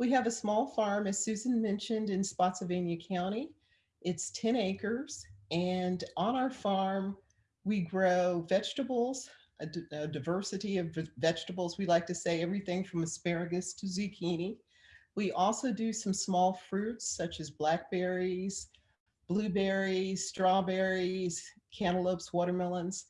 We have a small farm, as Susan mentioned, in Spotsylvania County. It's 10 acres. And on our farm, we grow vegetables, a, a diversity of vegetables. We like to say everything from asparagus to zucchini. We also do some small fruits such as blackberries, blueberries, strawberries, cantaloupes, watermelons.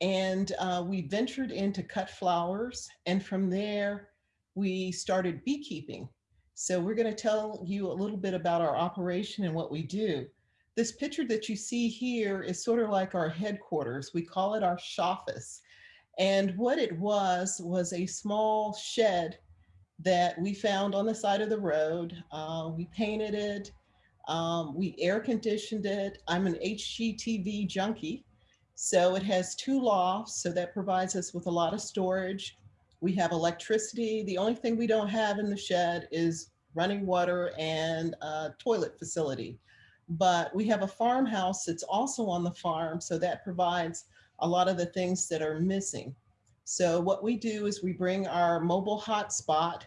And uh, we ventured into cut flowers. And from there, we started beekeeping. So we're going to tell you a little bit about our operation and what we do. This picture that you see here is sort of like our headquarters. We call it our shoffice. And what it was, was a small shed that we found on the side of the road. Uh, we painted it, um, we air conditioned it. I'm an HGTV junkie. So it has two lofts, so that provides us with a lot of storage. We have electricity. The only thing we don't have in the shed is running water and a toilet facility. But we have a farmhouse that's also on the farm, so that provides a lot of the things that are missing. So what we do is we bring our mobile hotspot.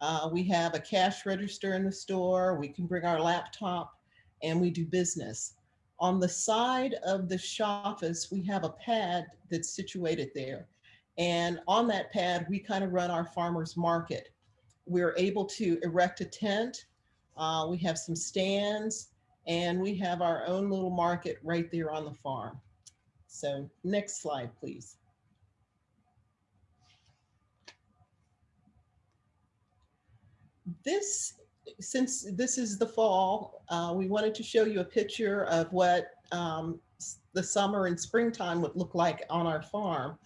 Uh, we have a cash register in the store. We can bring our laptop and we do business. On the side of the shop office, we have a pad that's situated there. And on that pad, we kind of run our farmer's market. We're able to erect a tent. Uh, we have some stands and we have our own little market right there on the farm. So next slide, please. This, since this is the fall, uh, we wanted to show you a picture of what um, the summer and springtime would look like on our farm.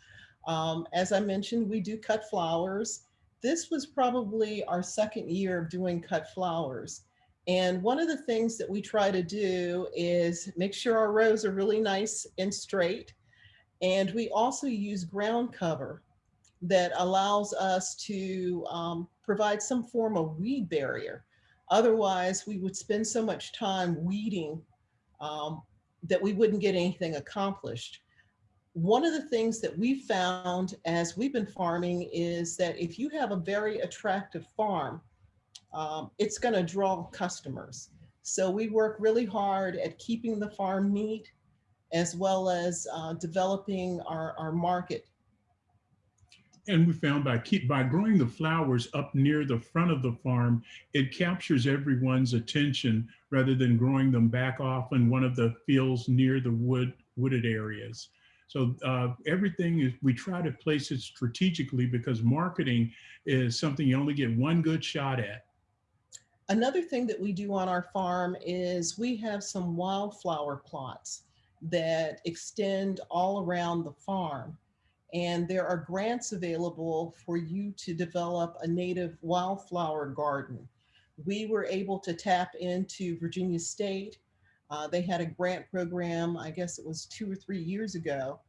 Um, as I mentioned, we do cut flowers. This was probably our second year of doing cut flowers. And one of the things that we try to do is make sure our rows are really nice and straight. And we also use ground cover that allows us to um, provide some form of weed barrier. Otherwise, we would spend so much time weeding um, that we wouldn't get anything accomplished. One of the things that we found as we've been farming is that if you have a very attractive farm, um, it's going to draw customers. So we work really hard at keeping the farm neat as well as uh, developing our, our market. And we found by keep by growing the flowers up near the front of the farm, it captures everyone's attention rather than growing them back off in one of the fields near the wood wooded areas. So uh, everything is, we try to place it strategically because marketing is something you only get one good shot at. Another thing that we do on our farm is we have some wildflower plots that extend all around the farm. And there are grants available for you to develop a native wildflower garden. We were able to tap into Virginia State. Uh, they had a grant program, I guess it was two or three years ago,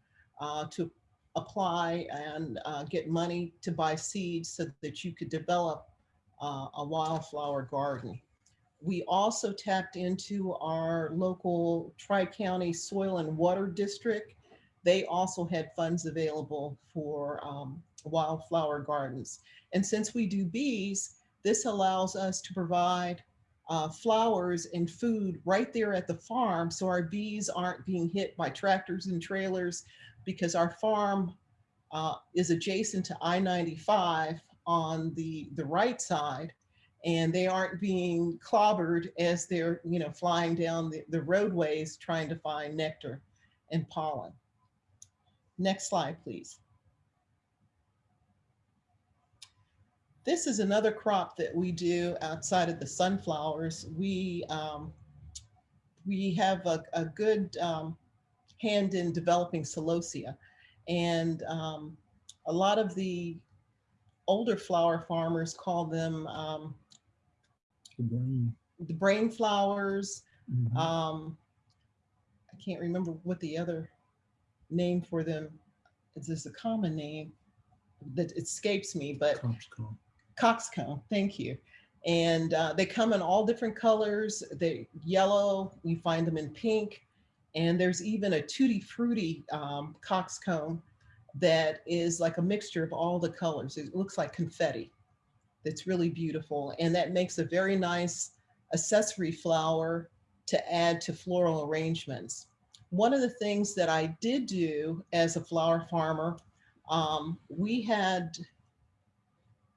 uh, to apply and uh, get money to buy seeds so that you could develop uh, a wildflower garden. We also tapped into our local Tri-County Soil and Water District. They also had funds available for um, wildflower gardens. And since we do bees, this allows us to provide uh, flowers and food right there at the farm so our bees aren't being hit by tractors and trailers because our farm uh, is adjacent to I-95 on the, the right side and they aren't being clobbered as they're you know flying down the, the roadways trying to find nectar and pollen. Next slide, please. This is another crop that we do outside of the sunflowers. We, um, we have a, a good um, hand in developing celosia. And um, a lot of the older flower farmers call them um, the brain, the brain flowers. Mm -hmm. Um, I can't remember what the other name for them is. This a common name that escapes me, but. Coxcomb, thank you. And uh, they come in all different colors. They yellow, you find them in pink, and there's even a tutti frutti um, coxcomb that is like a mixture of all the colors. It looks like confetti. that's really beautiful. And that makes a very nice accessory flower to add to floral arrangements. One of the things that I did do as a flower farmer, um, we had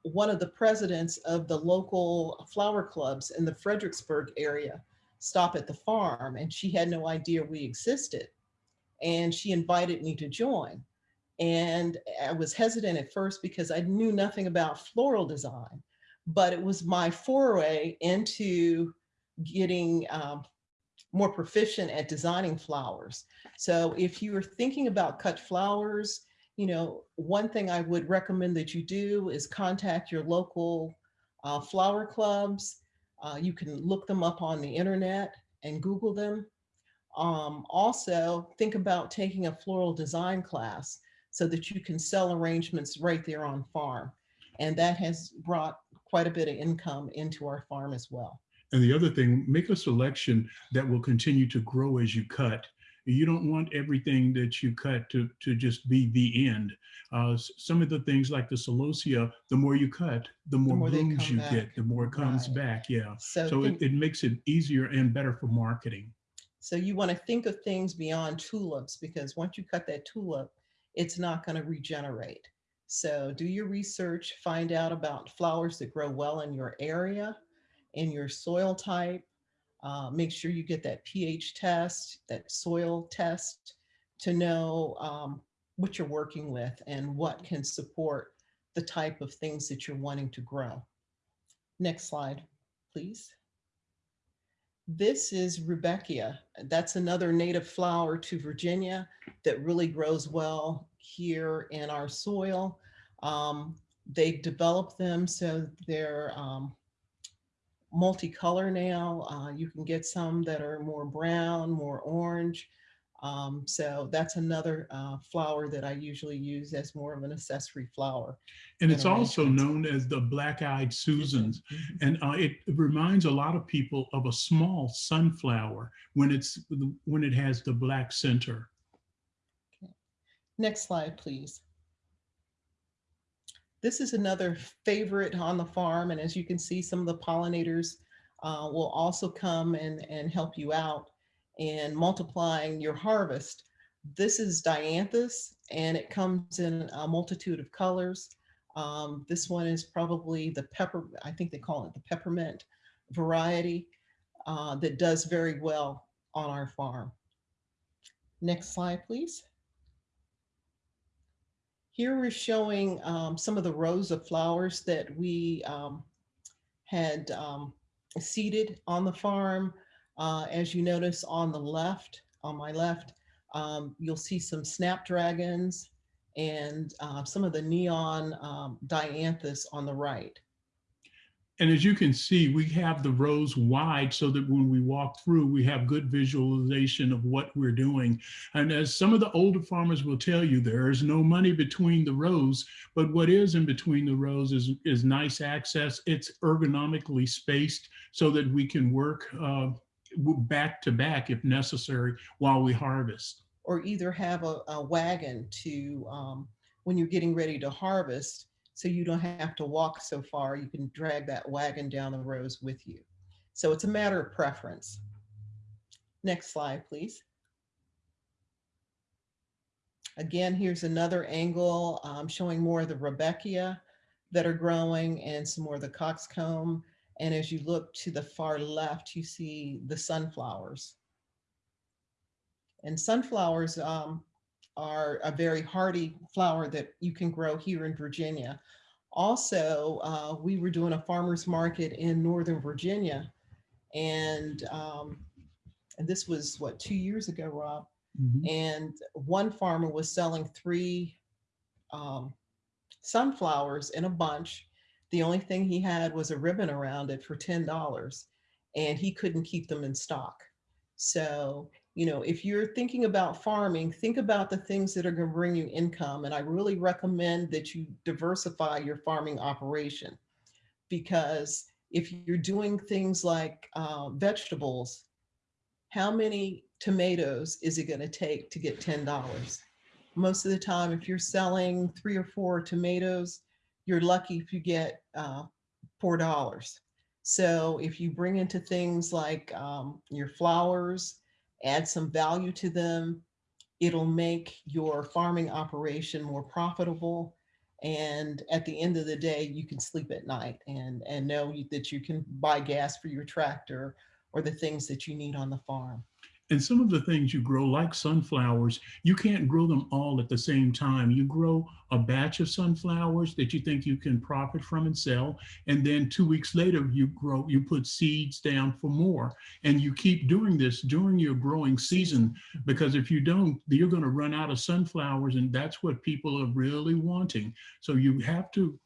one of the presidents of the local flower clubs in the Fredericksburg area stop at the farm and she had no idea we existed. And she invited me to join. And I was hesitant at first because I knew nothing about floral design, but it was my foray into getting um, more proficient at designing flowers. So if you are thinking about cut flowers, you know, one thing I would recommend that you do is contact your local uh, flower clubs. Uh, you can look them up on the internet and Google them. Um, also, think about taking a floral design class so that you can sell arrangements right there on farm. And that has brought quite a bit of income into our farm as well. And the other thing, make a selection that will continue to grow as you cut. You don't want everything that you cut to, to just be the end. Uh, some of the things like the celosia, the more you cut, the more, more blooms you back. get, the more it comes Right. back. Yeah. So, So it, it makes it easier and better for marketing. So you want to think of things beyond tulips because once you cut that tulip, it's not going to regenerate. So do your research, find out about flowers that grow well in your area, in your soil type. Uh, make sure you get that pH test, that soil test to know um, what you're working with and what can support the type of things that you're wanting to grow. Next slide, please. This is Rudbeckia. That's another native flower to Virginia that really grows well here in our soil. Um, they develop them so they're um, multicolor now. Uh, you can get some that are more brown, more orange. Um, so that's another uh, flower that I usually use as more of an accessory flower. And it's also known as the black-eyed Susans. Mhm. And uh, it reminds a lot of people of a small sunflower when it's when it has the black center. Okay. Next slide, please. This is another favorite on the farm, and as you can see, some of the pollinators uh, will also come and, and help you out in multiplying your harvest. This is dianthus, and it comes in a multitude of colors. Um, this one is probably the pepper, I think they call it the peppermint variety uh, that does very well on our farm. Next slide, please. Here we're showing um, some of the rows of flowers that we um, had um, seeded on the farm. Uh, as you notice on the left, on my left, um, you'll see some snapdragons and uh, some of the neon um, dianthus on the right. And as you can see, we have the rows wide so that when we walk through, we have good visualization of what we're doing. And as some of the older farmers will tell you, there is no money between the rows, but what is in between the rows is, is nice access. It's ergonomically spaced so that we can work uh, back to back if necessary while we harvest. or either have a, a wagon to, um, when you're getting ready to harvest, so you don't have to walk so far, you can drag that wagon down the rows with you. So it's a matter of preference. Next slide, please. Again, here's another angle um, showing more of the Rudbeckia that are growing and some more of the coxcomb. And as you look to the far left, you see the sunflowers. And sunflowers um, are a very hardy flower that you can grow here in Virginia. Also, uh, we were doing a farmer's market in Northern Virginia. And, um, and this was what, two years ago, Rob? And one farmer was selling three um, sunflowers in a bunch. The only thing he had was a ribbon around it for $10 and he couldn't keep them in stock. So, you know, if you're thinking about farming, think about the things that are going to bring you income. And I really recommend that you diversify your farming operation because if you're doing things like uh, vegetables, how many tomatoes is it going to take to get $10? Most of the time, if you're selling three or four tomatoes, you're lucky if you get uh, four dollars. So if you bring into things like um, your flowers, add some value to them, it'll make your farming operation more profitable. And at the end of the day, you can sleep at night and, and know that you can buy gas for your tractor or the things that you need on the farm. And some of the things you grow, like sunflowers, you can't grow them all at the same time. You grow a batch of sunflowers that you think you can profit from and sell. And then two weeks later, you grow, you put seeds down for more. And you keep doing this during your growing season, because if you don't, you're going to run out of sunflowers. And that's what people are really wanting. So you have to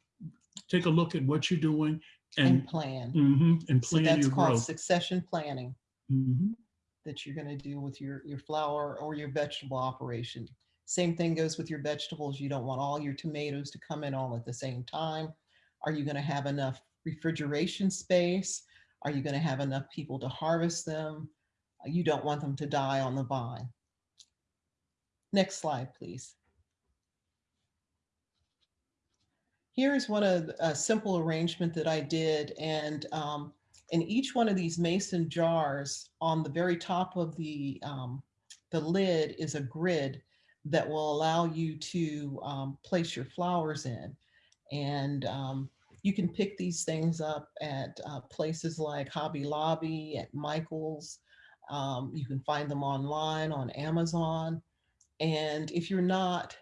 take a look at what you're doing And and, plan. mhm, and So plan that's your called growth. succession planning Mhm. That you're gonna do with your, your flower or your vegetable operation. Same thing goes with your vegetables. You don't want all your tomatoes to come in all at the same time. Are you gonna have enough refrigeration space? Are you gonna have enough people to harvest them? You don't want them to die on the vine. Next slide, please. Here's one of a simple arrangement that I did and um, in each one of these mason jars on the very top of the um, the lid is a grid that will allow you to um, place your flowers in. And um, you can pick these things up at uh, places like Hobby Lobby, at Michael's. Um, you can find them online on Amazon. And if you're not,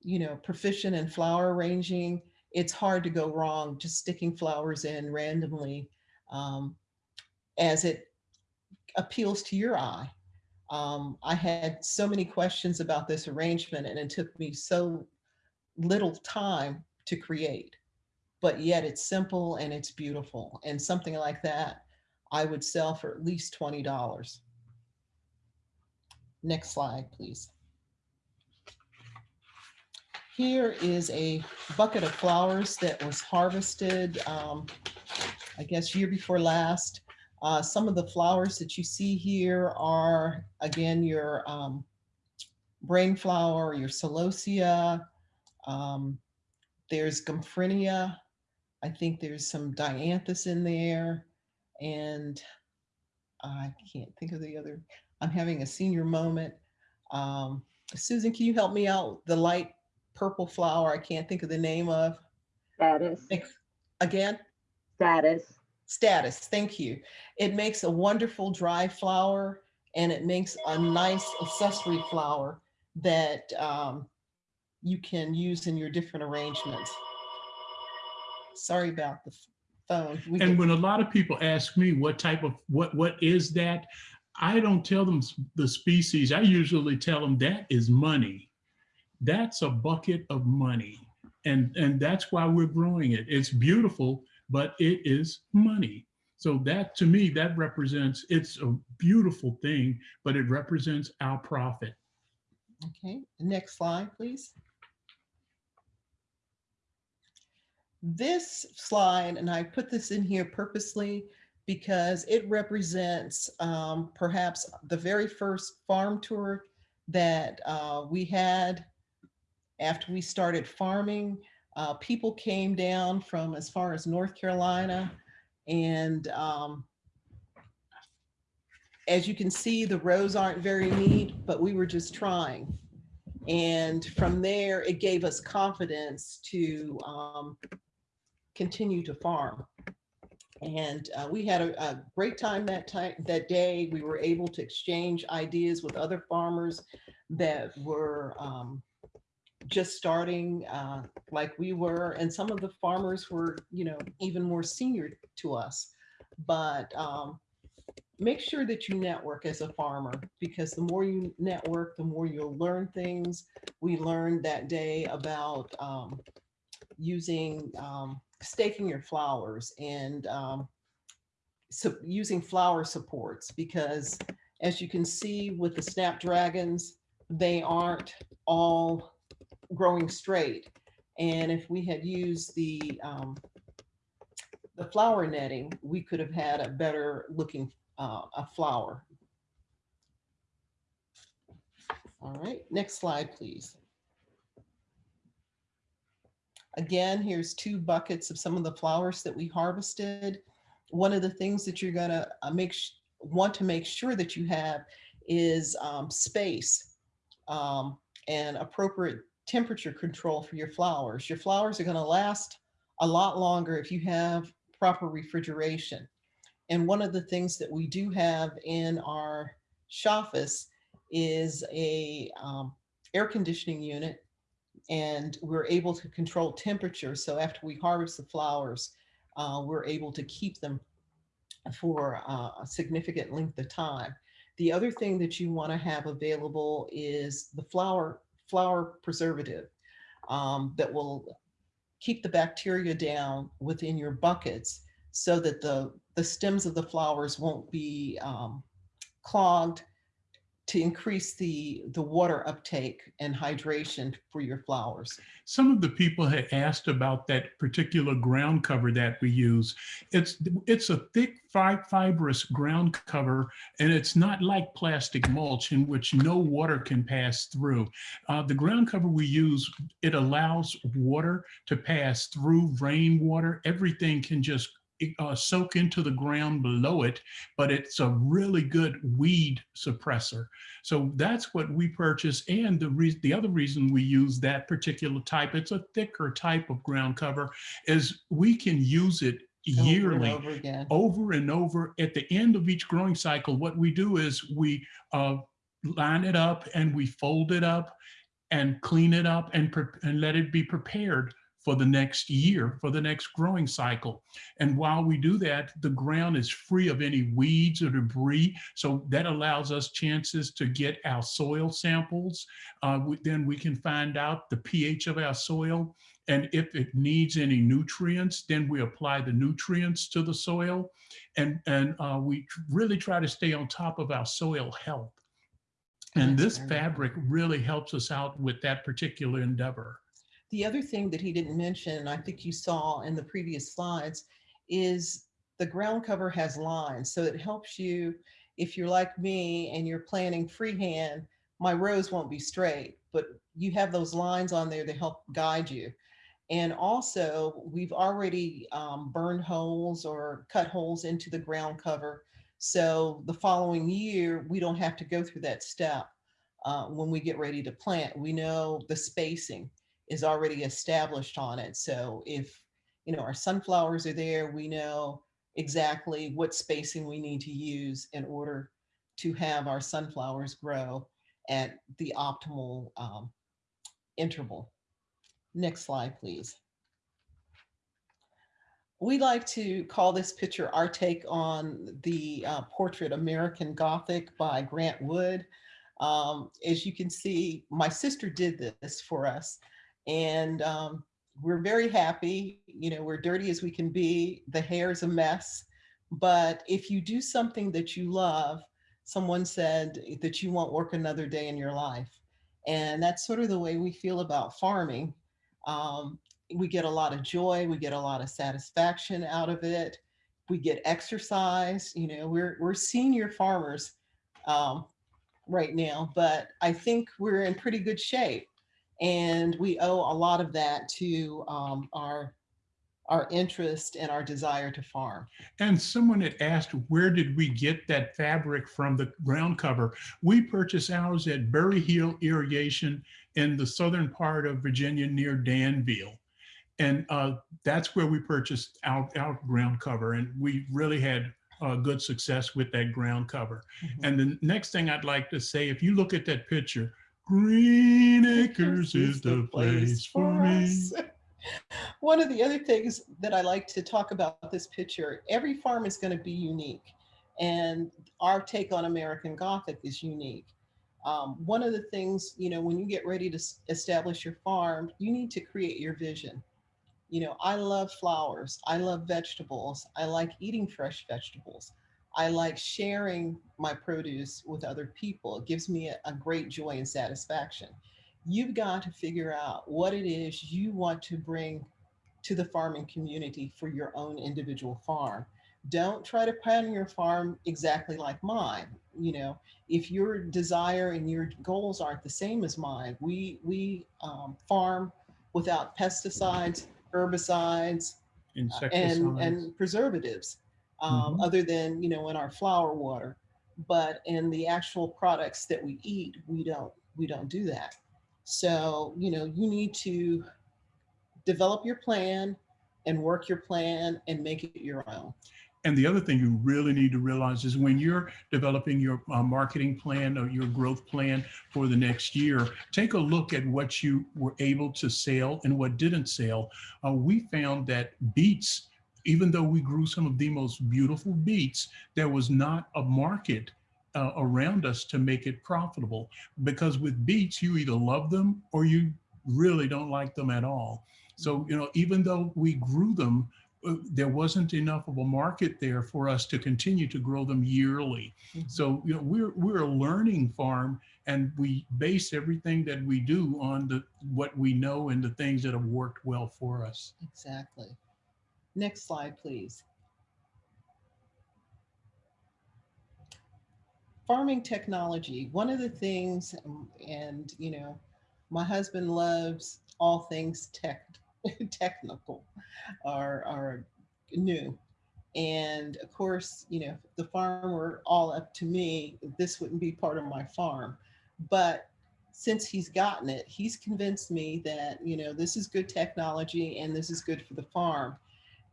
you know, proficient in flower arranging, it's hard to go wrong just sticking flowers in randomly um, as it appeals to your eye. Um, I had so many questions about this arrangement and it took me so little time to create, but yet it's simple and it's beautiful. And something like that, I would sell for at least $20. Next slide, please. Here is a bucket of flowers that was harvested, um, I guess year before last. Uh, some of the flowers that you see here are, again, your um, brain flower, your celosia. Um, there's gomphrenia. I think there's some dianthus in there. And I can't think of the other. I'm having a senior moment. Um, Susan, can you help me out? The light purple flower I can't think of the name of. Statice, Ex- Again? Status. statice thank you it makes a wonderful dry flower and it makes a nice accessory flower that um, you can use in your different arrangements sorry about the phone We And when a lot of people ask me what type of, what, what is that? I don't tell them the species. I usually tell them that is money. That's a bucket of money. And, and that's why we're growing it. It's beautiful, but it is money. So that, to me, that represents, it's a beautiful thing, but it represents our profit. Okay, next slide, please. This slide, and I put this in here purposely because it represents um, perhaps the very first farm tour that uh, we had after we started farming. Uh, people came down from as far as North Carolina and um, as you can see, the rows aren't very neat, but we were just trying. And from there, it gave us confidence to um, continue to farm. And uh, we had a, a great time that time, that day. We were able to exchange ideas with other farmers that were um, just starting uh, like we were. And some of the farmers were, you know, even more senior to us. But um, make sure that you network as a farmer because the more you network, the more you'll learn things. We learned that day about um, using um, staking your flowers and um, so using flower supports because as you can see with the snapdragons, they aren't all growing straight. And if we had used the um, the flower netting, we could have had a better looking uh, a flower. All right, next slide, please. Again, here's two buckets of some of the flowers that we harvested. One of the things that you're gonna uh, make, want to make sure that you have is um, space um, and appropriate temperature control for your flowers. Your flowers are gonna last a lot longer if you have proper refrigeration. And one of the things that we do have in our shoffice is a um, air conditioning unit and we're able to control temperature. So after we harvest the flowers, uh, we're able to keep them for uh, a significant length of time. The other thing that you want to have available is the flower flower preservative um, that will keep the bacteria down within your buckets so that the the stems of the flowers won't be um, clogged to increase the the water uptake and hydration for your flowers. Some of the people had asked about that particular ground cover that we use. It's it's a thick fi- fibrous ground cover, and it's not like plastic mulch in which no water can pass through. Uh, the ground cover we use it allows water to pass through rainwater. Everything can just uh, soak into the ground below it, but it's a really good weed suppressor. So that's what we purchase. And the reason, the other reason we use that particular type, it's a thicker type of ground cover, is we can use it over and yearly over over and over. At the end of each growing cycle, what we do is we uh, line it up and we fold it up and clean it up and, and let it be prepared for the next year, for the next growing cycle. And while we do that, the ground is free of any weeds or debris. So that allows us chances to get our soil samples. Uh, we- then we can find out the pH of our soil. And if it needs any nutrients, then we apply the nutrients to the soil. And, and uh, we really try to stay on top of our soil health. And That's this fabric really helps us out with that particular endeavor. The other thing that he didn't mention, and I think you saw in the previous slides, is the ground cover has lines. So it helps you, if you're like me and you're planting freehand, my rows won't be straight, but you have those lines on there to help guide you. And also, we've already um, burned holes or cut holes into the ground cover. So the following year, we don't have to go through that step uh, when we get ready to plant. We know the spacing is already established on it. So if, you know, our sunflowers are there, we know exactly what spacing we need to use in order to have our sunflowers grow at the optimal um, interval. Next slide, please. We like to call this picture our take on the uh, portrait American Gothic by Grant Wood. Um, as you can see, my sister did this for us and um, we're very happy. You know, we're dirty as we can be. The hair is a mess. But if you do something that you love, someone said that you won't work another day in your life. And that's sort of the way we feel about farming. Um, we get a lot of joy, we get a lot of satisfaction out of it. We get exercise, you know, we're, we're senior farmers um, right now, but I think we're in pretty good shape. And we owe a lot of that to um, our, our interest and our desire to farm. And someone had asked, where did we get that fabric from the ground cover? We purchased ours at Berry Hill Irrigation in the southern part of Virginia near Danville. And uh, that's where we purchased our, our ground cover. And we really had uh, good success with that ground cover. Mhm. And the next thing I'd like to say, if you look at that picture, Green Acres is the place for me. One of the other things that I like to talk about this picture, every farm is going to be unique. And our take on American Gothic is unique. Um, one of the things, you know, when you get ready to establish your farm, you need to create your vision. You know, I love flowers. I love vegetables. I like eating fresh vegetables. I like sharing my produce with other people. It gives me a, a great joy and satisfaction. You've got to figure out what it is you want to bring to the farming community for your own individual farm. Don't try to plan your farm exactly like mine. You know, if your desire and your goals aren't the same as mine, we we um, farm without pesticides, herbicides, and, Insecticides. and preservatives, um, Mhm. other than, you know, in our flower water. But in the actual products that we eat, we don't, we don't do that. So, you know, you need to develop your plan and work your plan and make it your own. And the other thing you really need to realize is when you're developing your uh, marketing plan or your growth plan for the next year, take a look at what you were able to sell and what didn't sell. Uh, we found that beets, even though we grew some of the most beautiful beets, there was not a market uh, around us to make it profitable. Because with beets, you either love them or you really don't like them at all. So, you know, even though we grew them, uh, there wasn't enough of a market there for us to continue to grow them yearly. Mhm. So, you know, we're we're a learning farm and we base everything that we do on the what we know and the things that have worked well for us. Exactly. Next slide, please. Farming technology, one of the things, and you know, my husband loves all things tech, technical or, or new. And of course, you know, the farm were all up to me, this wouldn't be part of my farm. But since he's gotten it, he's convinced me that, you know, this is good technology and this is good for the farm.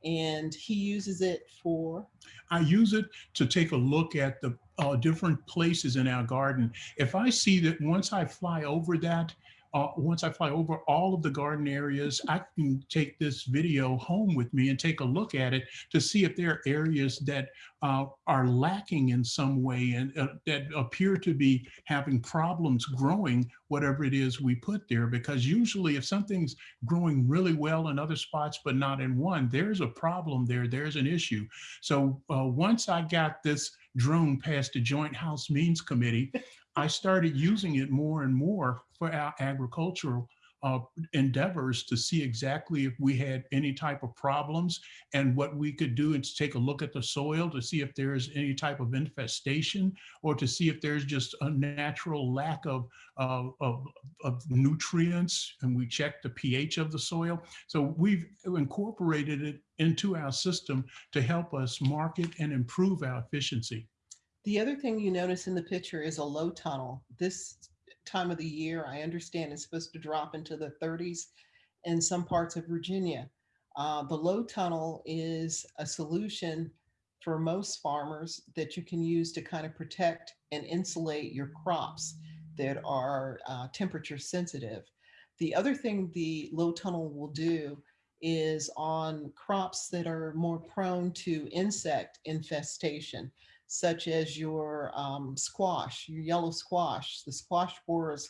And he uses it for, I use it to take a look at the uh, different places in our garden. If I see that once I fly over that, uh, once I fly over all of the garden areas, I can take this video home with me and take a look at it to see if there are areas that uh, are lacking in some way and uh, that appear to be having problems growing whatever it is we put there. Because usually if something's growing really well in other spots, but not in one, there's a problem there, there's an issue. So uh, once I got this drone past the Joint House Means Committee, I started using it more and more for our agricultural uh, endeavors to see exactly if we had any type of problems and what we could do and to take a look at the soil to see if there's any type of infestation or to see if there's just a natural lack of, uh, of, of nutrients and we check the pH of the soil. So we've incorporated it into our system to help us market and improve our efficiency. The other thing you notice in the picture is a low tunnel. This time of the year, I understand is supposed to drop into the 30s in some parts of Virginia. Uh, the low tunnel is a solution for most farmers that you can use to kind of protect and insulate your crops that are uh, temperature sensitive. The other thing the low tunnel will do is on crops that are more prone to insect infestation such as your um, squash, your yellow squash. The squash borers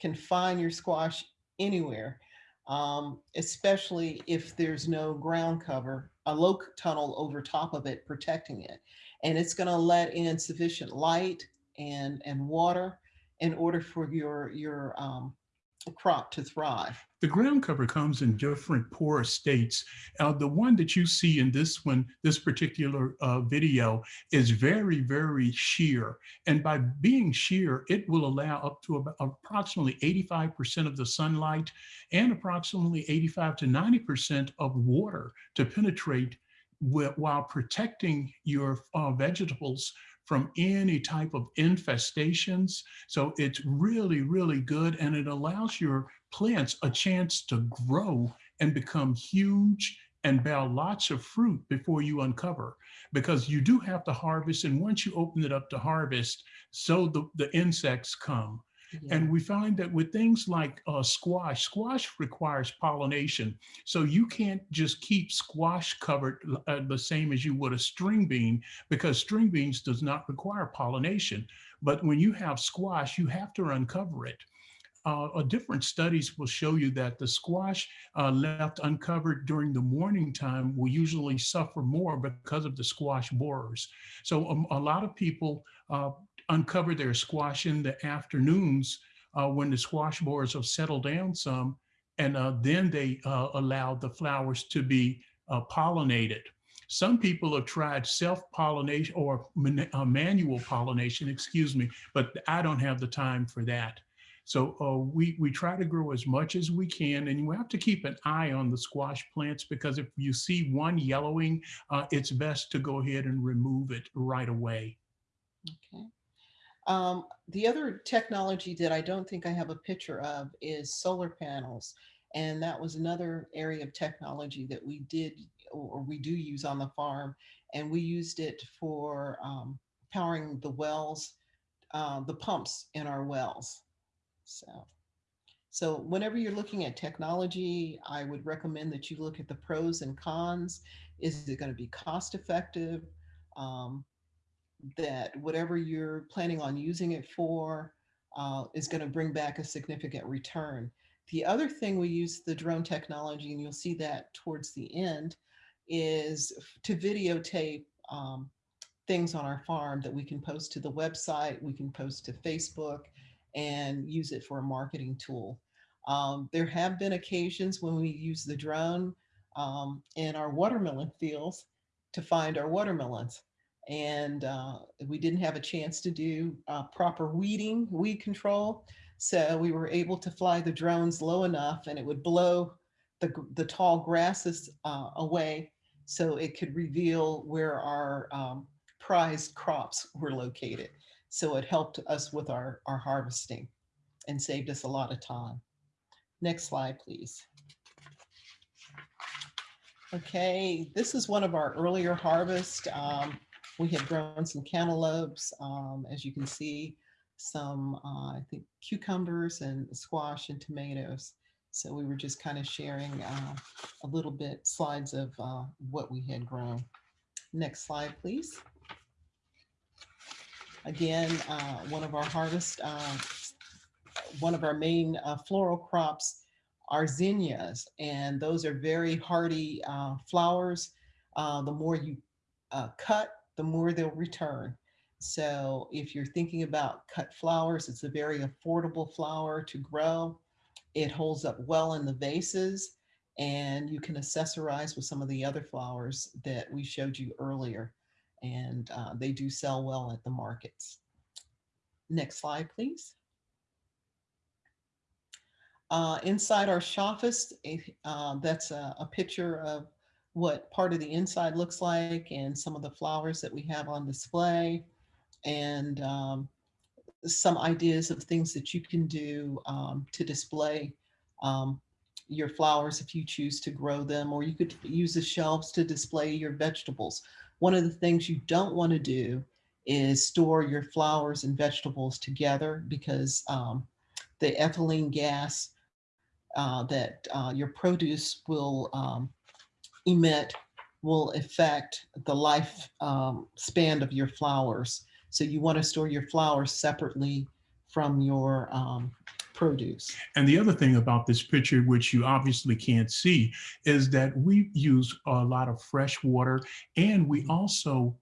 can find your squash anywhere, um, especially if there's no ground cover, a low tunnel over top of it protecting it. And it's going to let in sufficient light and, and water in order for your, your um, crop to thrive. The ground cover comes in different porous states. Uh, the one that you see in this one, this particular uh, video is very, very sheer. And by being sheer, it will allow up to about approximately 85% of the sunlight and approximately 85 to 90% of water to penetrate while protecting your uh, vegetables from any type of infestations. So it's really, really good. And it allows your plants a chance to grow and become huge and bear lots of fruit before you uncover because you do have to harvest. And once you open it up to harvest, so the, the insects come. Yeah. And we find that with things like uh, squash, squash requires pollination. So you can't just keep squash covered uh, the same as you would a string bean because string beans does not require pollination. But when you have squash, you have to uncover it. Uh, uh, different studies will show you that the squash uh, left uncovered during the morning time will usually suffer more because of the squash borers. So um, a lot of people uh, uncover their squash in the afternoons uh, when the squash borers have settled down some, and uh, then they uh, allow the flowers to be uh, pollinated. Some people have tried self-pollination or man- uh, manual pollination, excuse me, but I don't have the time for that. So uh, we, we try to grow as much as we can and you have to keep an eye on the squash plants because if you see one yellowing, uh, it's best to go ahead and remove it right away. Okay. Um, the other technology that I don't think I have a picture of is solar panels. And that was another area of technology that we did or we do use on the farm. And we used it for um, powering the wells, uh, the pumps in our wells. So, so whenever you're looking at technology, I would recommend that you look at the pros and cons. Is it going to be cost effective? Um, that whatever you're planning on using it for uh, is going to bring back a significant return. The other thing we use the drone technology, and you'll see that towards the end, is to videotape um, things on our farm that we can post to the website, we can post to Facebook, and use it for a marketing tool. Um, there have been occasions when we use the drone um, in our watermelon fields to find our watermelons and uh, we didn't have a chance to do uh, proper weeding, weed control. So we were able to fly the drones low enough and it would blow the, the tall grasses uh, away so it could reveal where our um, prized crops were located. So it helped us with our, our harvesting and saved us a lot of time. Next slide, please. Okay, this is one of our earlier harvest. Um, we had grown some cantaloupes, um, as you can see, some, uh, I think, cucumbers and squash and tomatoes. So we were just kind of sharing uh, a little bit slides of uh, what we had grown. Next slide, please. Again, uh, one of our harvest, uh, one of our main uh, floral crops are zinnias, and those are very hardy uh, flowers. The more you cut, the more they'll return. So if you're thinking about cut flowers, it's a very affordable flower to grow. It holds up well in the vases and you can accessorize with some of the other flowers that we showed you earlier. And uh, they do sell well at the markets. Next slide, please. Uh, inside our shoffice, uh, that's a, a picture of what part of the inside looks like and some of the flowers that we have on display and um, some ideas of things that you can do um, to display um, your flowers if you choose to grow them, or you could use the shelves to display your vegetables. One of the things you don't want to do is store your flowers and vegetables together because um, the ethylene gas uh, that uh, your produce will um, emit will affect the life um, span of your flowers. So you want to store your flowers separately from your um, produce. And the other thing about this picture, which you obviously can't see, is that we use a lot of fresh water and we also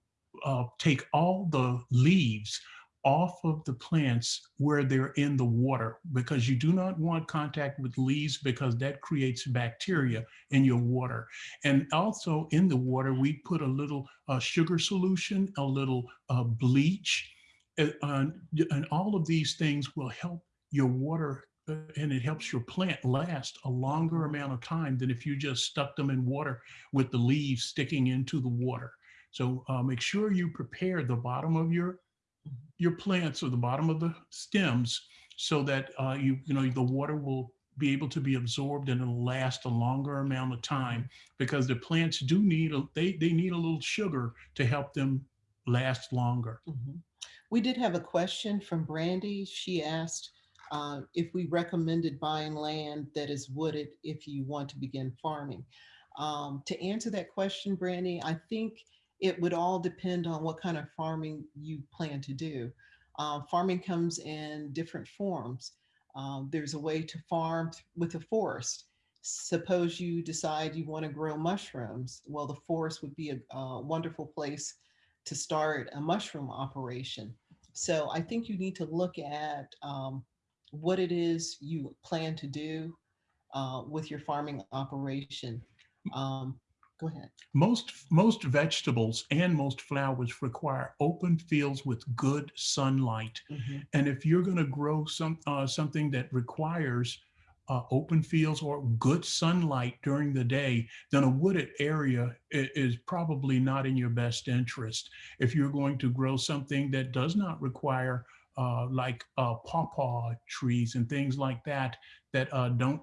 uh, take all the leaves off of the plants where they're in the water because you do not want contact with leaves because that creates bacteria in your water. And also in the water, we put a little uh, sugar solution, a little uh, bleach, uh, and all of these things will help your water uh, and it helps your plant last a longer amount of time than if you just stuck them in water with the leaves sticking into the water. So uh, make sure you prepare the bottom of your your plants or the bottom of the stems so that uh, you, you know, the water will be able to be absorbed and it'll last a longer amount of time because the plants do need, a, they, they need a little sugar to help them last longer. Mm -hmm. We did have a question from Brandy. She asked uh, if we recommended buying land that is wooded if you want to begin farming. Um, to answer that question, Brandy, I think it would all depend on what kind of farming you plan to do. Uh, farming comes in different forms. Um, there's a way to farm with a forest. Suppose you decide you want to grow mushrooms. Well, the forest would be a, a wonderful place to start a mushroom operation. So I think you need to look at um, what it is you plan to do uh, with your farming operation. Um, Go ahead. Most, most vegetables and most flowers require open fields with good sunlight. Mhm. And if you're going to grow some, uh, something that requires uh, open fields or good sunlight during the day, then a wooded area is probably not in your best interest. If you're going to grow something that does not require uh, like uh, pawpaw trees and things like that, that uh, don't,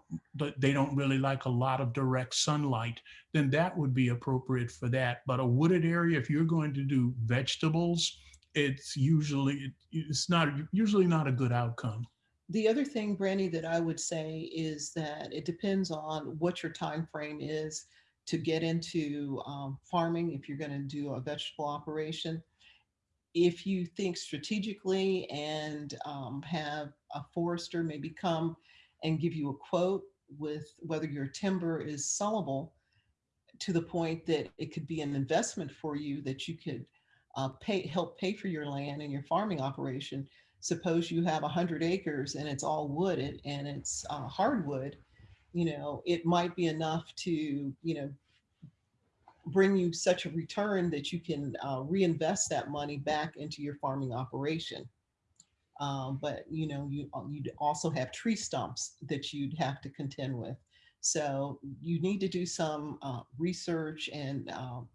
they don't really like a lot of direct sunlight, then that would be appropriate for that. But a wooded area, if you're going to do vegetables, it's usually, it's not, usually not a good outcome. The other thing, Brandy, that I would say is that it depends on what your time frame is to get into um, farming, if you're going to do a vegetable operation. If you think strategically and um, have a forester maybe come and give you a quote with whether your timber is sellable to the point that it could be an investment for you that you could uh, pay, help pay for your land and your farming operation, suppose you have a hundred acres and it's all wooded and it's uh, hardwood, you know, it might be enough to, you know, bring you such a return that you can uh, reinvest that money back into your farming operation. Um, but you know, you uh, you'd also have tree stumps that you'd have to contend with. So you need to do some uh, research and um,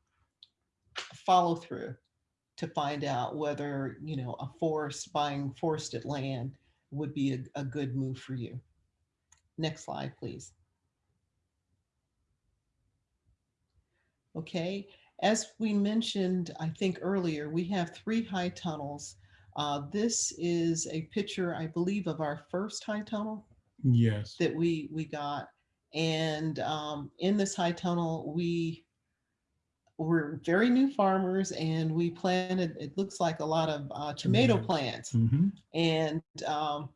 follow through to find out whether, you know, a forest, buying forested land would be a, a good move for you. Next slide, please. Okay, as we mentioned, I think earlier, we have three high tunnels. Uh, this is a picture, I believe, of our first high tunnel Yes. that we we got and um, in this high tunnel we were very new farmers and we planted it looks like a lot of uh, tomato plants Mhm. and um,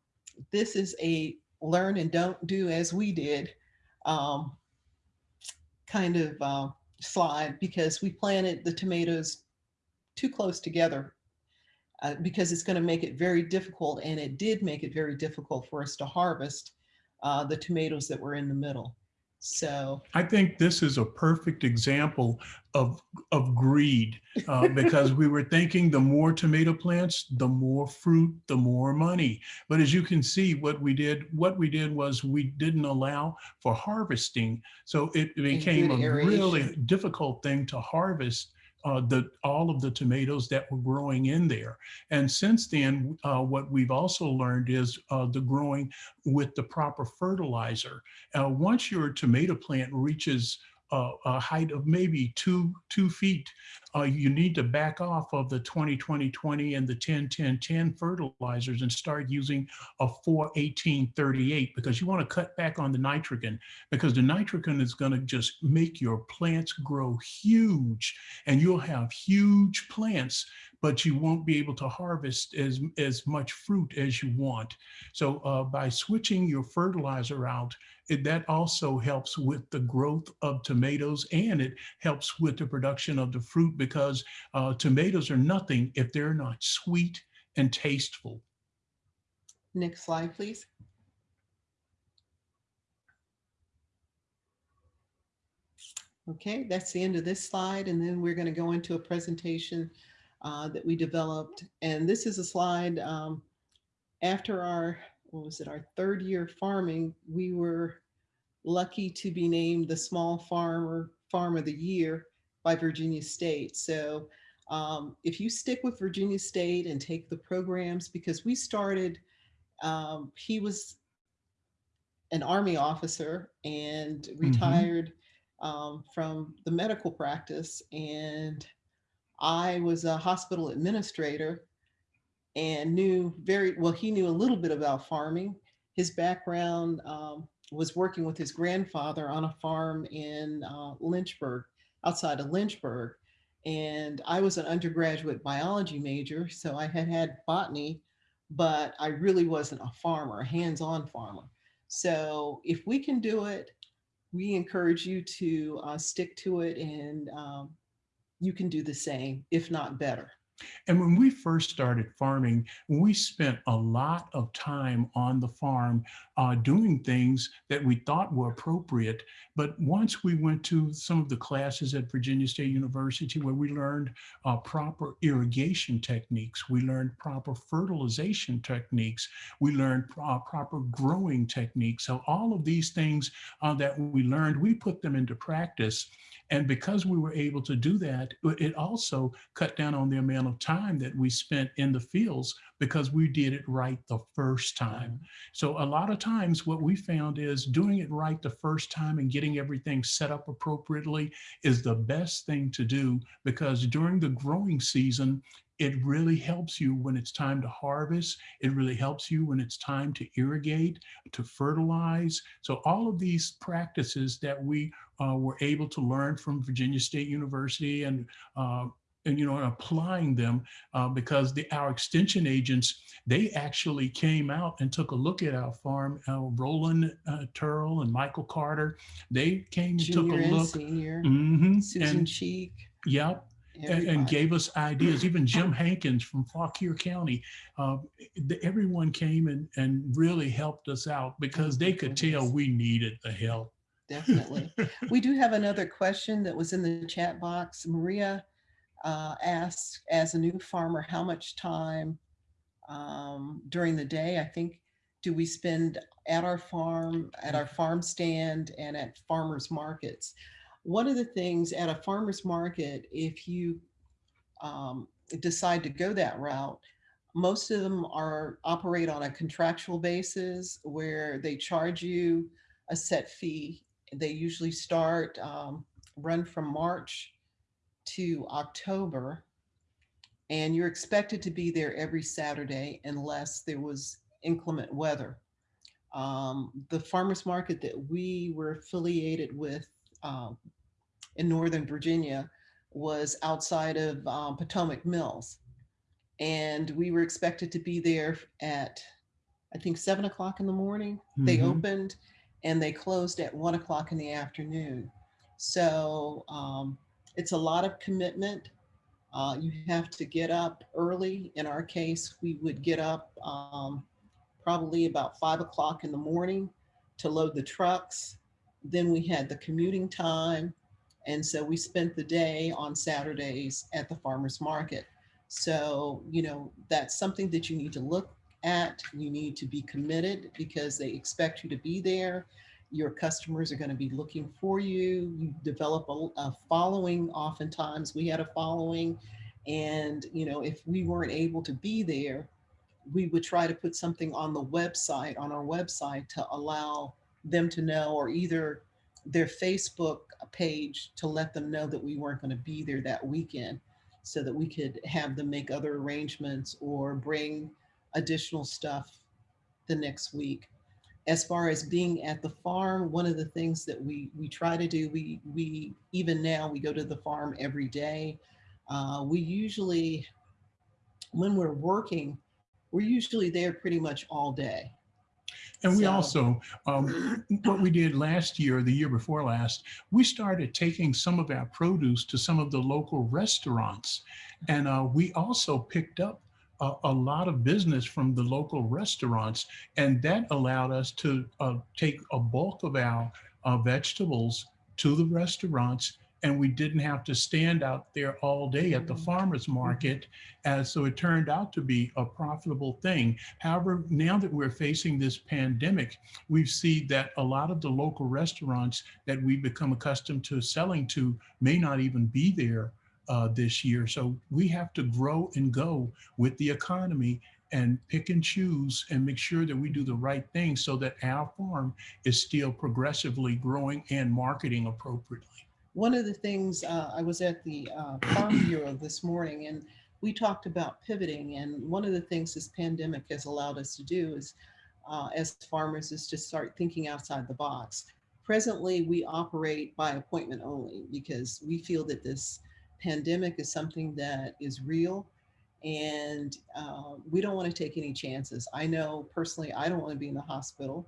this is a learn and don't do as we did um, kind of uh, slide because we planted the tomatoes too close together uh, because it's going to make it very difficult and it did make it very difficult for us to harvest uh, the tomatoes that were in the middle. So I think this is a perfect example of, of greed uh, because we were thinking the more tomato plants, the more fruit, the more money. But as you can see, what we did, what we did was we didn't allow for harvesting. So it became a really difficult thing to harvest uh, the all of the tomatoes that were growing in there. And since then, uh, what we've also learned is uh, the growing with the proper fertilizer. Uh, once your tomato plant reaches a height of maybe two two feet, uh, you need to back off of the 20 20 20 and the 10 10 10 fertilizers and start using a 4 18 38 because you want to cut back on the nitrogen because the nitrogen is going to just make your plants grow huge and you'll have huge plants but you won't be able to harvest as as much fruit as you want. So uh, by switching your fertilizer out it, that also helps with the growth of tomatoes and it helps with the production of the fruit because uh, tomatoes are nothing if they're not sweet and tasteful. next slide, please. Okay, that's the end of this slide. And then we're going to go into a presentation uh, that we developed. And this is a slide um, after our, what was it, our third year farming, we were lucky to be named the Small Farmer Farm of the Year by Virginia State. So um, if you stick with Virginia State and take the programs, because we started, um, he was an Army officer and retired um, from the medical practice. And I was a hospital administrator and knew very well, he knew a little bit about farming. His background um, was working with his grandfather on a farm in uh, Lynchburg, outside of Lynchburg. And I was an undergraduate biology major, so I had had botany, but I really wasn't a farmer, a hands-on farmer. So if we can do it, we encourage you to uh, stick to it and um, you can do the same, if not better. And when we first started farming, we spent a lot of time on the farm uh, doing things that we thought were appropriate. But once we went to some of the classes at Virginia State University where we learned uh, proper irrigation techniques, we learned proper fertilization techniques, we learned uh, proper growing techniques. So all of these things uh, that we learned, we put them into practice. And because we were able to do that, it also cut down on the amount of time that we spent in the fields because we did it right the first time. Mm-hmm. So a lot of times what we found is doing it right the first time and getting everything set up appropriately is the best thing to do because during the growing season, it really helps you when it's time to harvest. It really helps you when it's time to irrigate, to fertilize. So all of these practices that we uh, were able to learn from Virginia State University and uh, and you know applying them uh, because the our extension agents they actually came out and took a look at our farm uh, roland uh, turl and michael carter they came and took Junior a and look senior, Mhm, Susan and Cheek. yep and, and gave us ideas. Even Jim Hankins from Fauquier County, uh, the, everyone came and, and really helped us out because they could tell we needed the help. Definitely. We do have another question that was in the chat box. Maria uh, asked, as a new farmer, how much time um, during the day, I think, do we spend at our farm, at our farm stand and at farmers markets? One of the things at a farmer's market, if you um, decide to go that route, most of them are operate on a contractual basis where they charge you a set fee. They usually start, um, run from March to October. And you're expected to be there every Saturday unless there was inclement weather. Um, the farmer's market that we were affiliated with um, in Northern Virginia was outside of um, Potomac Mills. And we were expected to be there at, I think, seven o'clock in the morning. They Mhm. opened and they closed at one o'clock in the afternoon. So um, it's a lot of commitment. Uh, you have to get up early. In our case, we would get up um, probably about five o'clock in the morning to load the trucks. Then we had the commuting time. And so we spent the day on Saturdays at the farmer's market. So, you know, that's something that you need to look at. You need to be committed because they expect you to be there. Your customers are going to be looking for you. You develop a, a following. Oftentimes, we had a following. And, you know, if we weren't able to be there, we would try to put something on the website, on our website to allow them to know, or either their Facebook page to let them know that we weren't going to be there that weekend so that we could have them make other arrangements or bring additional stuff the next week. As far as being at the farm, one of the things that we we try to do, we we even now we go to the farm every day. Uh, we usually, when we're working, we're usually there pretty much all day. And we So- also, um, what we did last year, the year before last, we started taking some of our produce to some of the local restaurants. And uh, we also picked up a, a lot of business from the local restaurants. And that allowed us to uh, take a bulk of our uh, vegetables to the restaurants. And we didn't have to stand out there all day at the Mhm. farmer's market. And so it turned out to be a profitable thing. However, now that we're facing this pandemic, we see that a lot of the local restaurants that we've become accustomed to selling to may not even be there uh, this year. So we have to grow and go with the economy and pick and choose and make sure that we do the right thing so that our farm is still progressively growing and marketing appropriately. One of the things, uh, I was at the uh, Farm Bureau this morning and we talked about pivoting. And one of the things this pandemic has allowed us to do is, uh, as farmers, is to start thinking outside the box. Presently, we operate by appointment only because we feel that this pandemic is something that is real and uh, we don't want to take any chances. I know personally, I don't want to be in the hospital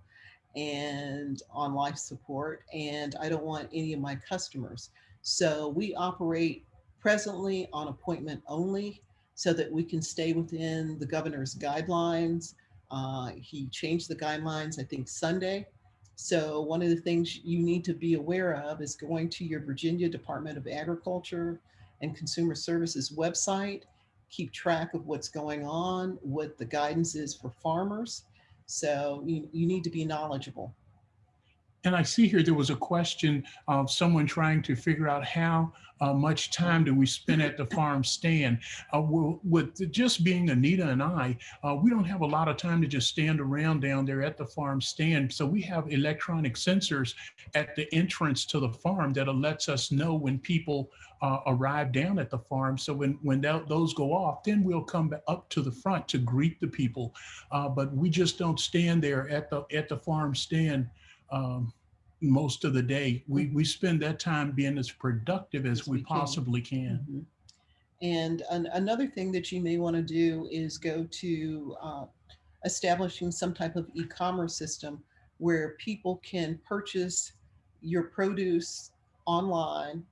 and on life support, and I don't want any of my customers. So we operate presently on appointment only. so that we can stay within the governor's guidelines. Uh, he changed the guidelines, I think Sunday. So one of the things you need to be aware of is going to your Virginia Department of Agriculture and Consumer Services website. Keep track of what's going on, what the guidance is for farmers. So you, you need to be knowledgeable. And I see here there was a question of someone trying to figure out how uh, much time do we spend at the farm stand. Uh, with just being Anita and I, uh, we don't have a lot of time to just stand around down there at the farm stand. So we have electronic sensors at the entrance to the farm that lets us know when people uh, arrive down at the farm. So when, when that, those go off, then we'll come up to the front to greet the people. Uh, but we just don't stand there at the, at the farm stand um, most of the day. We, we spend that time being as productive as As we we can. possibly can. Mhm. And an- another thing that you may want to do is go to uh, establishing some type of e-commerce system where people can purchase your produce online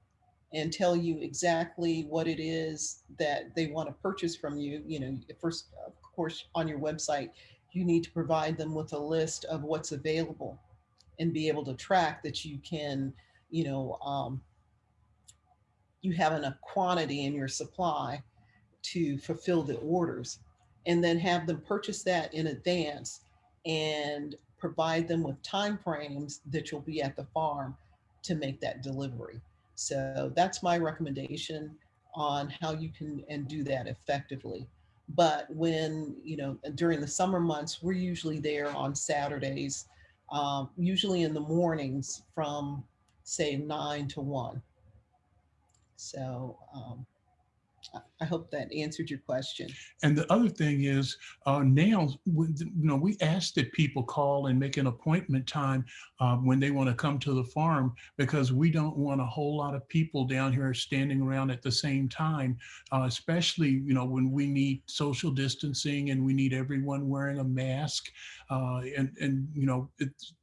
and tell you exactly what it is that they want to purchase from you. You know, first, of course, on your website, you need to provide them with a list of what's available and be able to track that you can, you know, um, you have enough quantity in your supply to fulfill the orders and then have them purchase that in advance and provide them with time frames that you'll be at the farm to make that delivery. So that's my recommendation on how you can and do that effectively. But when, you know, during the summer months, we're usually there on Saturdays, um, usually in the mornings from say nine to one. So um, I- hope that answered your question. And the other thing is uh, now, you know, we ask that people call and make an appointment time uh, when they want to come to the farm because we don't want a whole lot of people down here standing around at the same time, uh, especially, you know, when we need social distancing and we need everyone wearing a mask. Uh, and, and, you know, it's,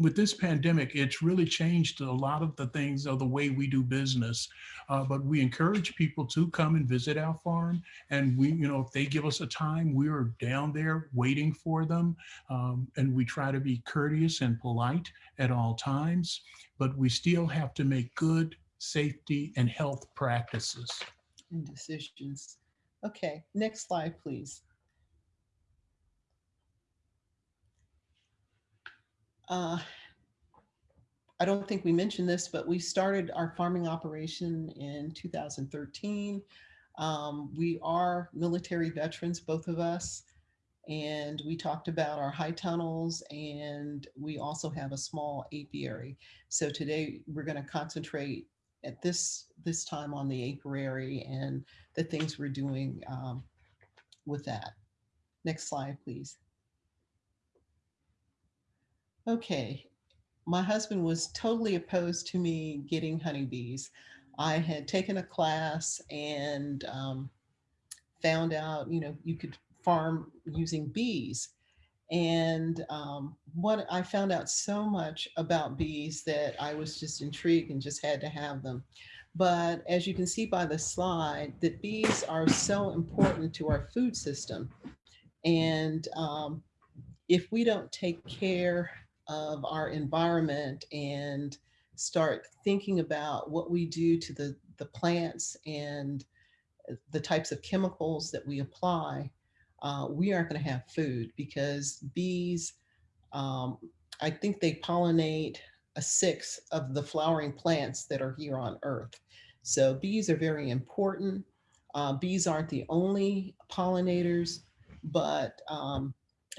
with this pandemic, it's really changed a lot of the things of the way we do business. Uh, but we encourage people to come and visit our farm. And we, you know, if they give us a time, we are down there waiting for them. Um, and we try to be courteous and polite at all times, but we still have to make good safety and health practices. and decisions. Okay, next slide, please. Uh, I don't think we mentioned this, but we started our farming operation in 2013. Um, we are military veterans, both of us. And we talked about our high tunnels and we also have a small apiary. So today we're going to concentrate at this this time on the apiary and the things we're doing um, with that. Next slide, please. Okay, my husband was totally opposed to me getting honeybees. I had taken a class and um, found out, you know, you could farm using bees. And um, what I found out so much about bees that I was just intrigued and just had to have them. But as you can see by the slide, that bees are so important to our food system. And um, if we don't take care of our environment and start thinking about what we do to the, the plants and the types of chemicals that we apply, uh, we aren't going to have food because bees, um, I think they pollinate a sixth of the flowering plants that are here on Earth. So bees are very important. Uh, bees aren't the only pollinators, but um,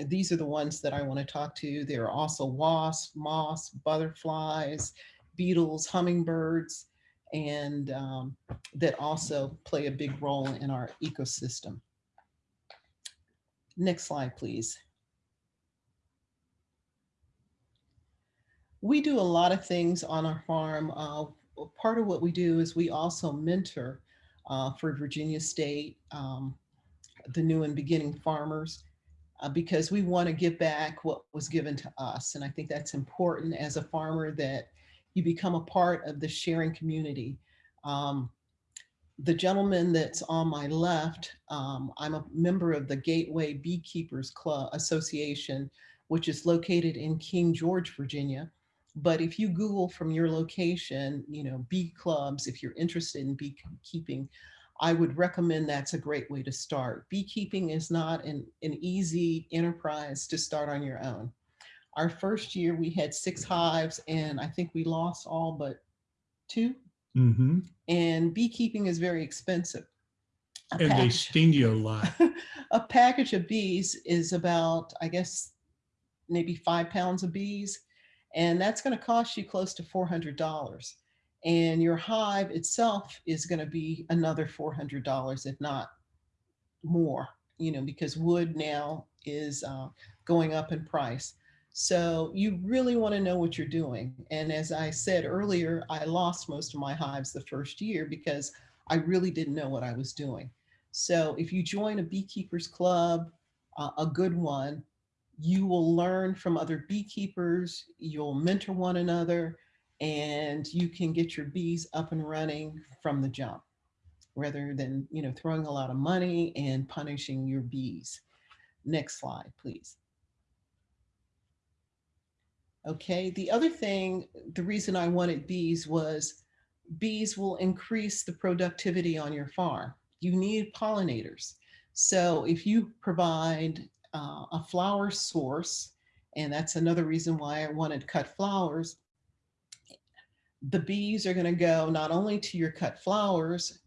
these are the ones that I want to talk to. There are also wasps, moths, butterflies, beetles, hummingbirds, and um, that also play a big role in our ecosystem. Next slide, please. We do a lot of things on our farm. Uh, part of what we do is we also mentor uh, for Virginia State, um, the new and beginning farmers, uh, because we want to give back what was given to us. And I think that's important as a farmer that you become a part of the sharing community. Um, the gentleman that's on my left, um, I'm a member of the Gateway Beekeepers Club Association, which is located in King George, Virginia. But if you Google from your location, you know, bee clubs, if you're interested in beekeeping, I would recommend that's a great way to start. Beekeeping is not an, an easy enterprise to start on your own. Our first year we had six hives and I think we lost all but two mm -hmm. and beekeeping is very expensive. A And they sting you a lot. a package of bees is about, I guess, maybe five pounds of bees. And that's going to cost you close to $400. And your hive itself is going to be another $400, if not more, you know, because wood now is uh, going up in price. So you really want to know what you're doing. And as I said earlier, I lost most of my hives the first year because I really didn't know what I was doing. So if you join a beekeepers club, uh, a good one, you will learn from other beekeepers, you'll mentor one another, and you can get your bees up and running from the jump rather than, you know, throwing a lot of money and punishing your bees. Next slide, please. Okay, the other thing, the reason I wanted bees was bees will increase the productivity on your farm. You need pollinators. So if you provide uh, a flower source, and that's another reason why I wanted cut flowers, the bees are going to go not only to your cut flowers,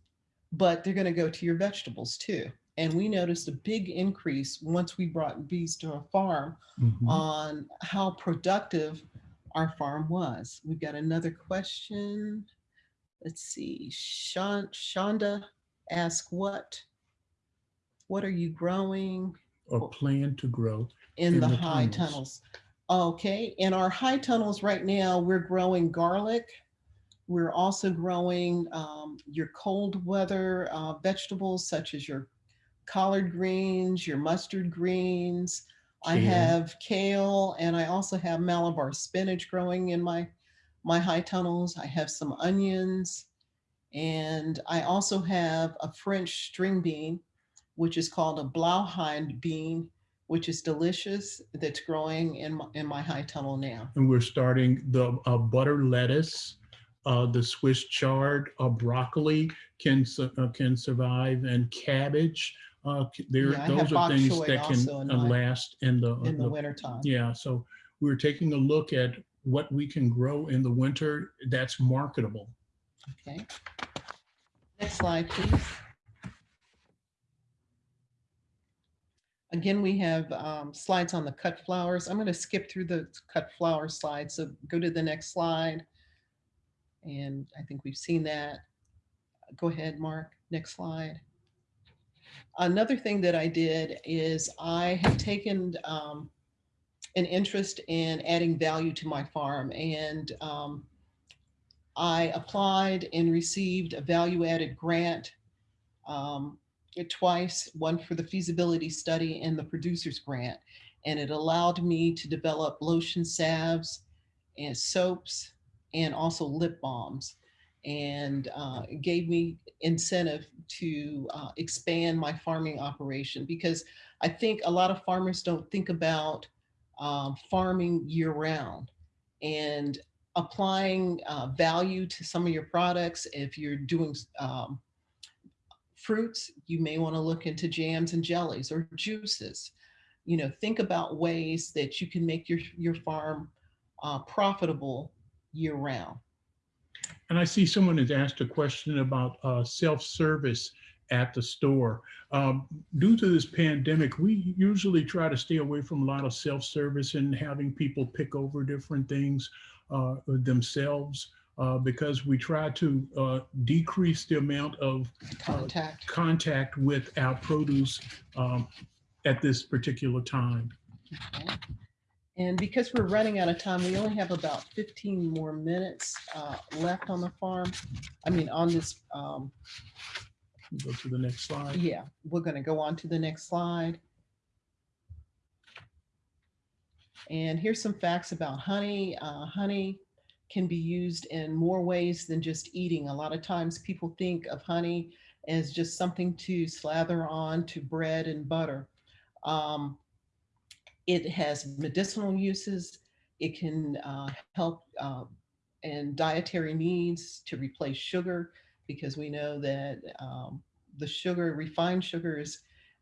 but they're going to go to your vegetables too. And we noticed a big increase once we brought bees to a farm Mhm. on how productive our farm was. We've got another question. Let's see, Shonda ask what? What are you growing Or plan to grow. in In the the high tunnels. tunnels? Okay, in our high tunnels right now, we're growing garlic. We're also growing um, your cold weather uh, vegetables such as your collard greens, your mustard greens. I have kale and I also have Malabar spinach growing in my, my high tunnels. I have some onions. And I also have a French string bean, which is called a Blauhilde bean, which is delicious, that's growing in my, in my high tunnel now. And we're starting the uh, butter lettuce, uh, the Swiss chard, uh, broccoli can uh, can survive, and cabbage. Uh, there, Yeah, those are things that can in uh, last in the, in the the- wintertime. yeah. So we're taking a look at what we can grow in the winter that's marketable. Okay. Next slide, please. Again, we have um, slides on the cut flowers. I'm going to skip through the cut flower slides, so go to the next slide. And I think we've seen that. Go ahead, Mark, next slide. Another thing that I did is I have taken um, an interest in adding value to my farm and um, I applied and received a value added grant um, twice, one for the feasibility study and the producer's grant. And it allowed me to develop lotion salves and soaps and also lip balms. And uh, gave me incentive to uh, expand my farming operation because I think a lot of farmers don't think about um, farming year round. And applying uh, value to some of your products. If you're doing um, fruits, you may want to look into jams and jellies or juices. You know, think about ways that you can make your, your farm uh, profitable year round. And I see someone has asked a question about uh, self-service at the store. Um, due to this pandemic, we usually try to stay away from a lot of self-service and having people pick over different things uh, themselves uh, because we try to uh, decrease the amount of Contact. contact with our produce um, at this particular time. Okay. And because we're running out of time, we only have about 15 more minutes uh, left on the farm. I mean, on this um, Go to the next slide. Yeah, we're going to go on to the next slide. And here's some facts about honey. Uh, honey can be used in more ways than just eating. A lot of times people think of honey as just something to slather on to bread and butter. Um, it has medicinal uses. It can uh, help uh, in dietary needs to replace sugar because we know that um, the sugar, refined sugar is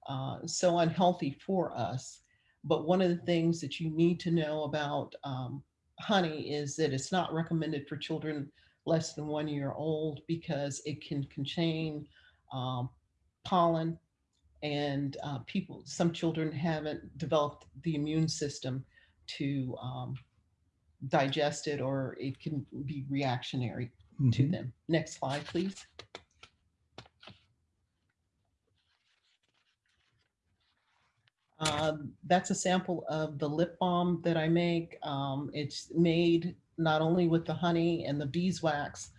uh, so unhealthy for us. But one of the things that you need to know about um, honey is that it's not recommended for children less than one year old because it can contain um, pollen and uh, people, some children haven't developed the immune system to um, digest it or it can be reactionary to Mhm. them. Next slide, please. Um, that's a sample of the lip balm that I make. Um, it's made not only with the honey and the beeswax,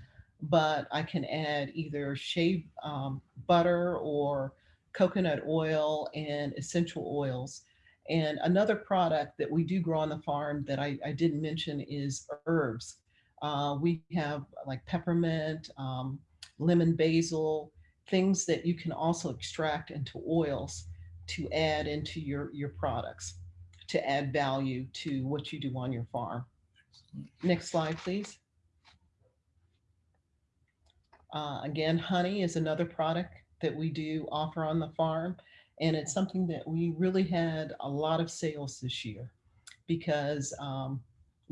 but I can add either shea um, butter or coconut oil and essential oils. And another product that we do grow on the farm that I, I didn't mention is herbs. Uh, we have like peppermint, um, lemon basil, things that you can also extract into oils to add into your, your products, to add value to what you do on your farm. Next slide, please. Uh, again, honey is another product that we do offer on the farm. And it's something that we really had a lot of sales this year because um,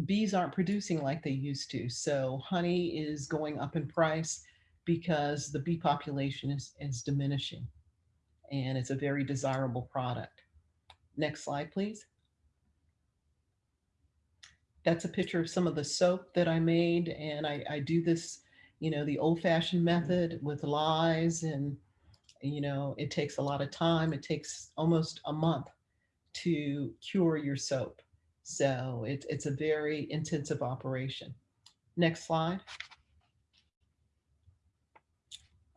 bees aren't producing like they used to. So honey is going up in price because the bee population is, is diminishing. And it's a very desirable product. Next slide, please. That's a picture of some of the soap that I made. And I, I do this, you know, the old fashioned method with lyes and, you know, it takes a lot of time. It takes almost a month to cure your soap. So it, it's a very intensive operation. Next slide.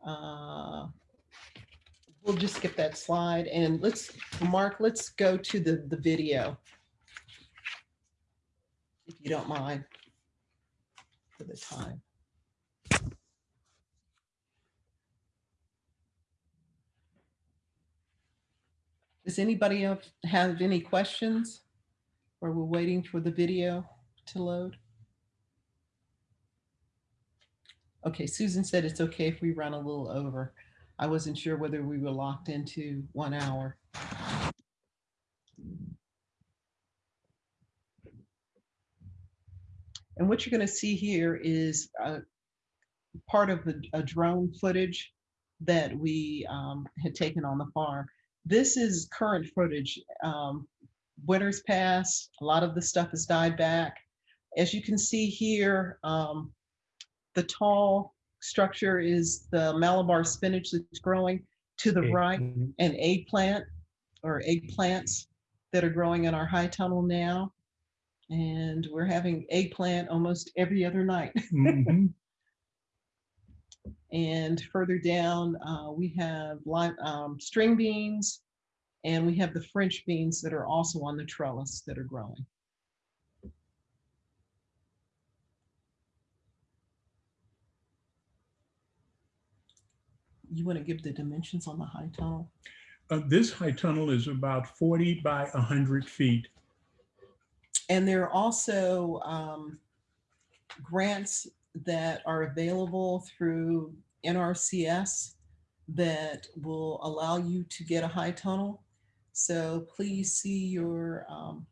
Uh, we'll just skip that slide and let's, Mark, let's go to the, the video. If you don't mind for the time. Does anybody have, have any questions? Or we're waiting for the video to load? Okay, Susan said it's okay if we run a little over. I wasn't sure whether we were locked into one hour. And what you're going to see here is uh, part of the, a drone footage that we um, had taken on the farm. This is current footage. Um, winter's passed, a lot of the stuff has died back. As you can see here, um, the tall structure is the Malabar spinach that's growing to the right, and eggplant or eggplants that are growing in our high tunnel now. And we're having eggplant almost every other night. Mhm. And further down, uh, we have lime, um, string beans, and we have the French beans that are also on the trellis that are growing. You want to give the dimensions on the high tunnel? Uh, This high tunnel is about 40 by 100 feet. And there are also um, grants that are available through NRCS that will allow you to get a high tunnel. So please see your um,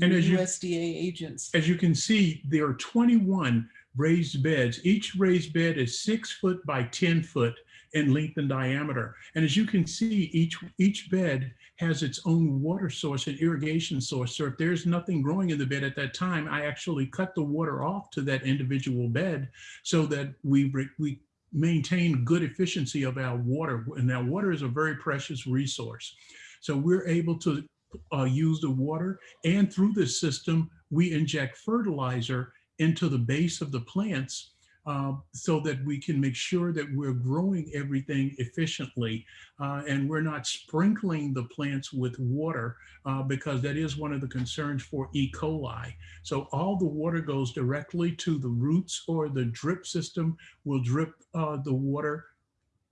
And as you- USDA agents. As you can see, there are 21 raised beds. Each raised bed is six foot by 10 foot in length and diameter. And as you can see, each, each bed has its own water source and irrigation source. So if there's nothing growing in the bed at that time, I actually cut the water off to that individual bed so that we, we maintain good efficiency of our water. And our water is a very precious resource. So we're able to uh, use the water and through this system, we inject fertilizer into the base of the plants uh, so that we can make sure that we're growing everything efficiently uh, and we're not sprinkling the plants with water uh, because that is one of the concerns for E. coli. So all the water goes directly to the roots or the drip system will drip uh, the water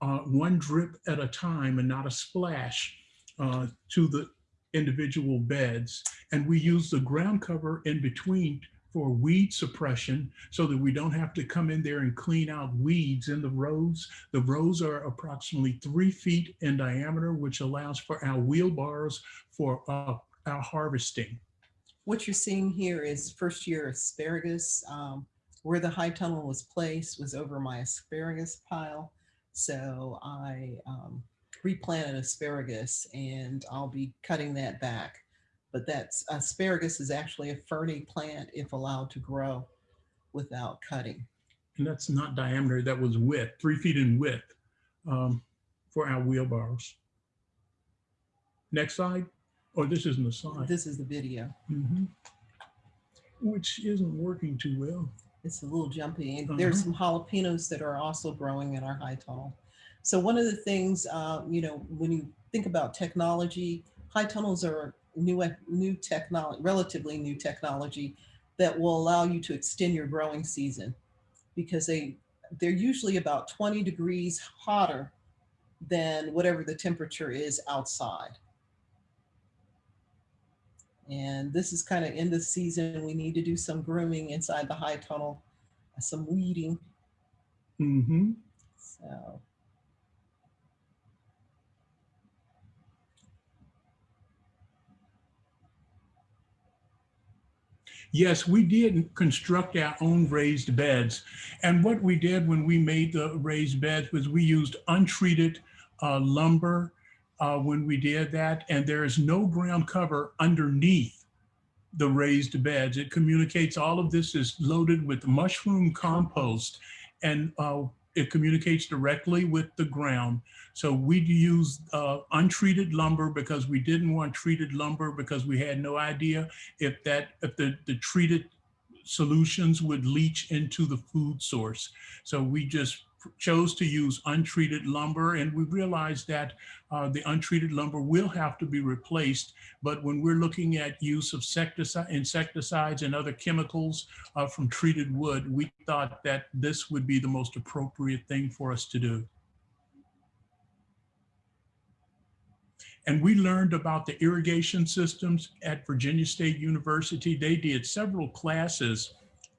uh, one drip at a time and not a splash uh, to the individual beds. And we use the ground cover in between for weed suppression so that we don't have to come in there and clean out weeds in the rows. The rows are approximately three feet in diameter, which allows for our wheelbarrows for uh, our harvesting. What you're seeing here is first year asparagus. Um, where the high tunnel was placed was over my asparagus pile. So I um, replanted asparagus and I'll be cutting that back. But that's asparagus is actually a ferny plant if allowed to grow without cutting. And that's not diameter, that was width, three feet in width um, for our wheelbarrows. Next slide. Oh, this isn't the slide. This is the video. Mhm. Which isn't working too well. It's a little jumpy. And there's Uh-huh. some jalapenos that are also growing in our high tunnel. So one of the things, uh, you know, when you think about technology, high tunnels are new, new technology, relatively new technology that will allow you to extend your growing season because they, they're usually about 20 degrees hotter than whatever the temperature is outside. And this is kind of in the season. We need to do some grooming inside the high tunnel, some weeding. Mm-hmm. So Yes, we did construct our own raised beds. And what we did when we made the raised beds was we used untreated uh, lumber uh, when we did that. And there is no ground cover underneath the raised beds. It communicates all of this is loaded with mushroom compost and uh, it communicates directly with the ground. So we use uh, untreated lumber because we didn't want treated lumber because we had no idea if that if the, the treated solutions would leach into the food source. So we just chose to use untreated lumber and we realized that uh, the untreated lumber will have to be replaced. But when we're looking at use of insecticides and other chemicals uh, from treated wood, we thought that this would be the most appropriate thing for us to do. And we learned about the irrigation systems at Virginia State University. They did several classes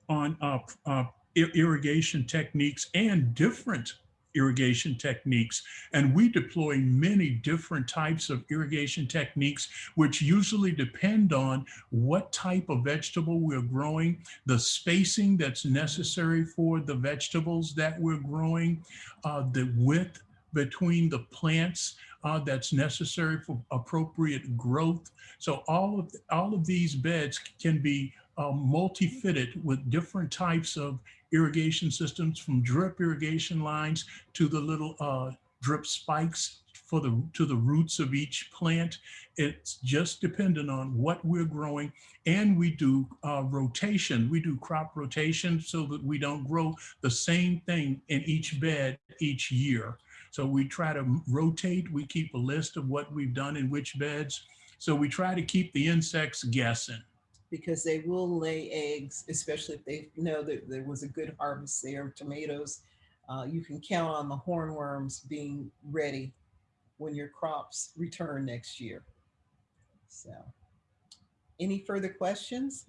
on uh, uh, irrigation techniques and different irrigation techniques. And we deploy many different types of irrigation techniques, which usually depend on what type of vegetable we're growing, the spacing that's necessary for the vegetables that we're growing, uh, the width between the plants uh, that's necessary for appropriate growth. So all of, all of these beds can be uh, multi-fitted with different types of irrigation systems from drip irrigation lines to the little uh, drip spikes for the to the roots of each plant. It's just dependent on what we're growing and we do uh, rotation. We do crop rotation so that we don't grow the same thing in each bed each year. So we try to rotate. We keep a list of what we've done in which beds. So we try to keep the insects guessing because they will lay eggs, especially if they know that there was a good harvest there of tomatoes. Uh, you can count on the hornworms being ready when your crops return next year. So, any further questions?